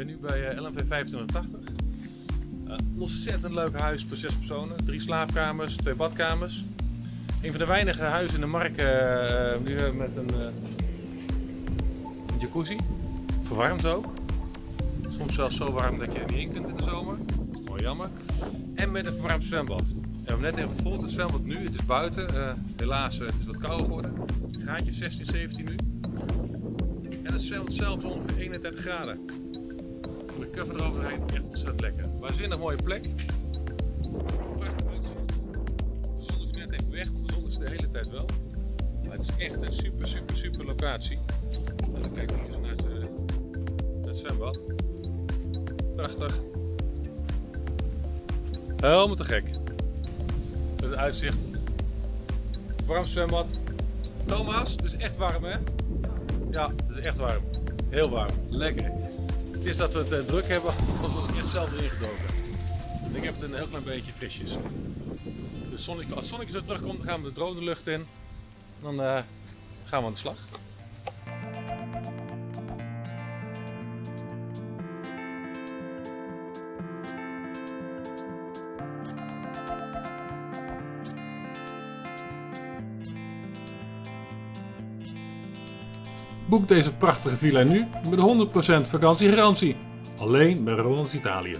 ben nu bij eh, LMV 2580. Een ontzettend leuk huis voor zes personen. Drie slaapkamers, twee badkamers. Een van de weinige huizen in de markt eh, eh, met een, eh, een jacuzzi. Verwarmd ook. Soms zelfs zo warm dat je er niet in kunt in de zomer. Dat is wel jammer. En met een verwarmd zwembad. We hebben net even vol het zwembad nu. Het is buiten. Eh, helaas, eh, het is wat kouder geworden. Een graadje 16, 17 nu. En het zwembad zelf is ongeveer 31 graden. De cover eroverheen echt ontzettend lekker. Waanzinnig mooie plek. Prachtig. De zon is net even weg, de zon is de hele tijd wel. Maar het is echt een super, super, super locatie. En dan kijken we eens eh, naar het zwembad. Prachtig. Helemaal te gek. Het uitzicht. Warm zwembad. Thomas, het is echt warm hè? Ja, het is echt warm. Heel warm. Lekker. Het is dat we het eh, druk hebben, was ik echt zelf erin gedoken. Ik heb het een heel klein beetje frisjes. Dus als het zonnetje zo terugkomt, gaan we de drone lucht in. Dan eh, gaan we aan de slag. Boek deze prachtige villa nu met 100% vakantiegarantie. Alleen bij Ronald's Italië.